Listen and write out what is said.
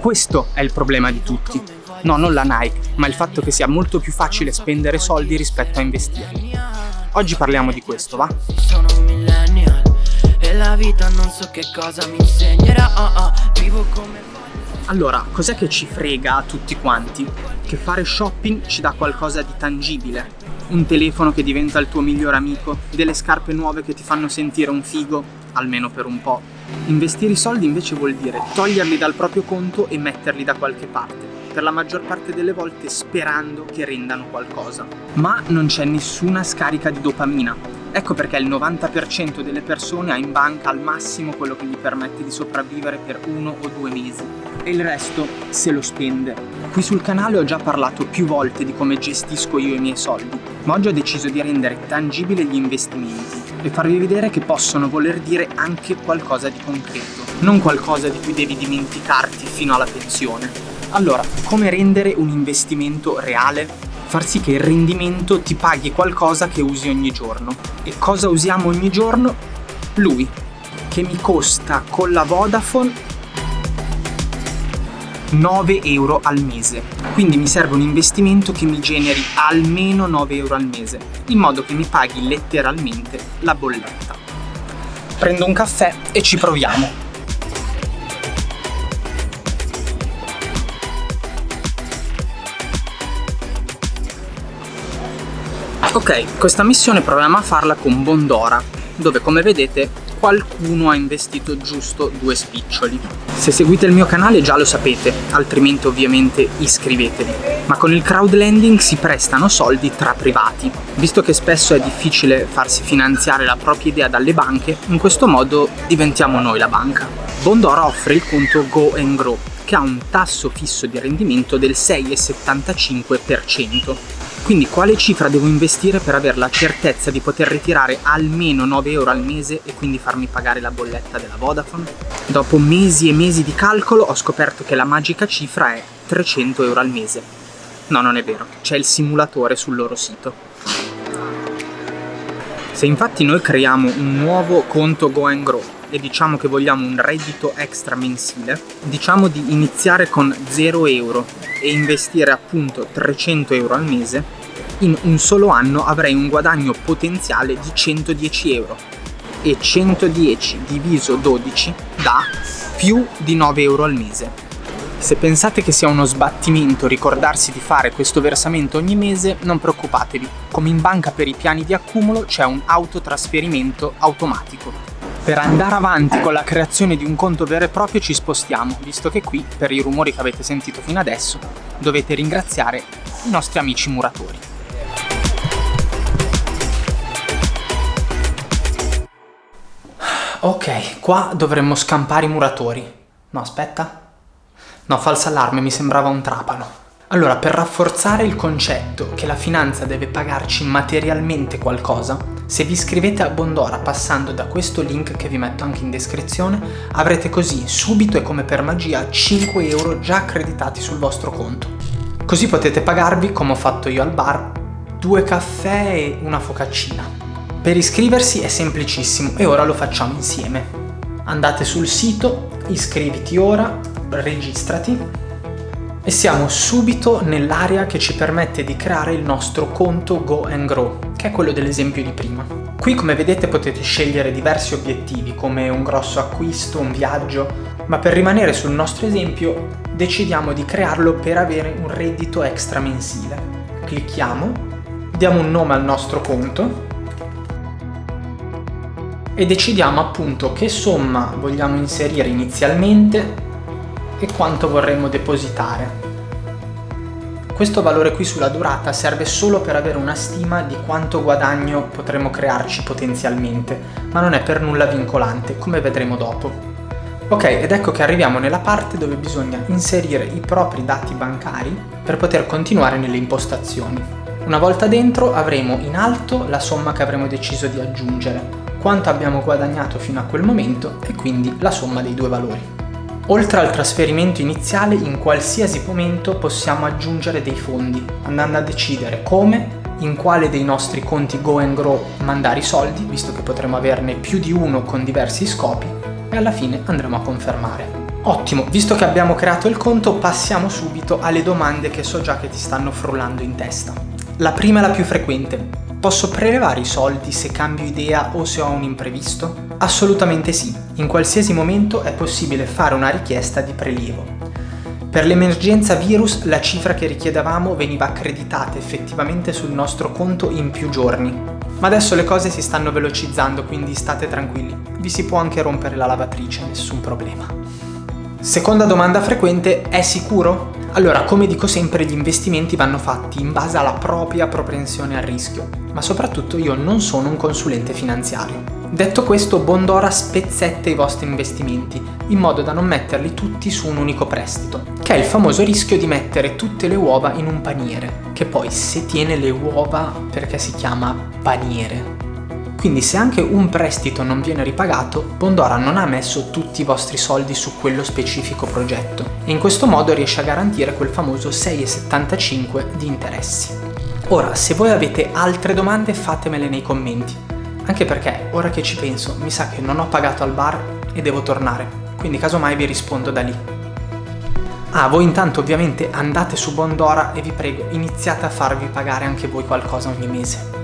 Questo è il problema di tutti. No, non la Nike, ma il fatto che sia molto più facile spendere soldi rispetto a investirli. Oggi parliamo di questo, va? Sono un millennial e la vita non so che cosa mi insegnerà, oh oh, vivo come allora, cos'è che ci frega a tutti quanti? Che fare shopping ci dà qualcosa di tangibile. Un telefono che diventa il tuo migliore amico, delle scarpe nuove che ti fanno sentire un figo, almeno per un po'. Investire i soldi invece vuol dire toglierli dal proprio conto e metterli da qualche parte, per la maggior parte delle volte sperando che rendano qualcosa. Ma non c'è nessuna scarica di dopamina, Ecco perché il 90% delle persone ha in banca al massimo quello che gli permette di sopravvivere per uno o due mesi e il resto se lo spende. Qui sul canale ho già parlato più volte di come gestisco io i miei soldi, ma oggi ho deciso di rendere tangibili gli investimenti e farvi vedere che possono voler dire anche qualcosa di concreto, non qualcosa di cui devi dimenticarti fino alla pensione. Allora, come rendere un investimento reale? far sì che il rendimento ti paghi qualcosa che usi ogni giorno. E cosa usiamo ogni giorno? Lui, che mi costa con la Vodafone 9 euro al mese. Quindi mi serve un investimento che mi generi almeno 9 euro al mese, in modo che mi paghi letteralmente la bolletta. Prendo un caffè e ci proviamo. Ok, questa missione proviamo a farla con Bondora, dove come vedete qualcuno ha investito giusto due spiccioli. Se seguite il mio canale già lo sapete, altrimenti ovviamente iscrivetevi. Ma con il crowdlending si prestano soldi tra privati. Visto che spesso è difficile farsi finanziare la propria idea dalle banche, in questo modo diventiamo noi la banca. Bondora offre il conto Go and Grow, che ha un tasso fisso di rendimento del 6,75%. Quindi quale cifra devo investire per avere la certezza di poter ritirare almeno 9 euro al mese e quindi farmi pagare la bolletta della Vodafone? Dopo mesi e mesi di calcolo ho scoperto che la magica cifra è 300 euro al mese. No, non è vero, c'è il simulatore sul loro sito. Se infatti noi creiamo un nuovo conto Go and Grow e diciamo che vogliamo un reddito extra mensile, diciamo di iniziare con 0 euro e investire appunto 300 euro al mese, in un solo anno avrei un guadagno potenziale di 110 euro e 110 diviso 12 dà più di 9 euro al mese. Se pensate che sia uno sbattimento ricordarsi di fare questo versamento ogni mese, non preoccupatevi, come in banca per i piani di accumulo c'è un autotrasferimento automatico. Per andare avanti con la creazione di un conto vero e proprio ci spostiamo, visto che qui, per i rumori che avete sentito fino adesso, dovete ringraziare i nostri amici muratori. Ok, qua dovremmo scampare i muratori. No, aspetta. No, falsa allarme, mi sembrava un trapano. Allora, per rafforzare il concetto che la finanza deve pagarci materialmente qualcosa, se vi iscrivete a Bondora passando da questo link che vi metto anche in descrizione, avrete così subito e come per magia 5 euro già accreditati sul vostro conto. Così potete pagarvi, come ho fatto io al bar, due caffè e una focaccina. Per iscriversi è semplicissimo e ora lo facciamo insieme. Andate sul sito, iscriviti ora, registrati e siamo subito nell'area che ci permette di creare il nostro conto Go and Grow, che è quello dell'esempio di prima. Qui come vedete potete scegliere diversi obiettivi come un grosso acquisto, un viaggio, ma per rimanere sul nostro esempio decidiamo di crearlo per avere un reddito extra mensile. Clicchiamo, diamo un nome al nostro conto e decidiamo appunto che somma vogliamo inserire inizialmente e quanto vorremmo depositare. Questo valore qui sulla durata serve solo per avere una stima di quanto guadagno potremo crearci potenzialmente, ma non è per nulla vincolante, come vedremo dopo. Ok, ed ecco che arriviamo nella parte dove bisogna inserire i propri dati bancari per poter continuare nelle impostazioni. Una volta dentro avremo in alto la somma che avremo deciso di aggiungere, quanto abbiamo guadagnato fino a quel momento e quindi la somma dei due valori. Oltre al trasferimento iniziale, in qualsiasi momento possiamo aggiungere dei fondi, andando a decidere come in quale dei nostri conti Go and Grow mandare i soldi, visto che potremo averne più di uno con diversi scopi, e alla fine andremo a confermare. Ottimo, visto che abbiamo creato il conto passiamo subito alle domande che so già che ti stanno frullando in testa. La prima è la più frequente. Posso prelevare i soldi se cambio idea o se ho un imprevisto? Assolutamente sì, in qualsiasi momento è possibile fare una richiesta di prelievo. Per l'emergenza virus la cifra che richiedevamo veniva accreditata effettivamente sul nostro conto in più giorni. Ma adesso le cose si stanno velocizzando, quindi state tranquilli. Vi si può anche rompere la lavatrice, nessun problema. Seconda domanda frequente, è sicuro? Allora, come dico sempre, gli investimenti vanno fatti in base alla propria propensione al rischio, ma soprattutto io non sono un consulente finanziario. Detto questo, Bondora spezzetta i vostri investimenti, in modo da non metterli tutti su un unico prestito, che è il famoso rischio di mettere tutte le uova in un paniere, che poi se tiene le uova perché si chiama paniere. Quindi se anche un prestito non viene ripagato, Bondora non ha messo tutti i vostri soldi su quello specifico progetto e in questo modo riesce a garantire quel famoso 6,75 di interessi. Ora, se voi avete altre domande fatemele nei commenti, anche perché, ora che ci penso, mi sa che non ho pagato al bar e devo tornare, quindi casomai vi rispondo da lì. Ah, voi intanto ovviamente andate su Bondora e vi prego, iniziate a farvi pagare anche voi qualcosa ogni mese.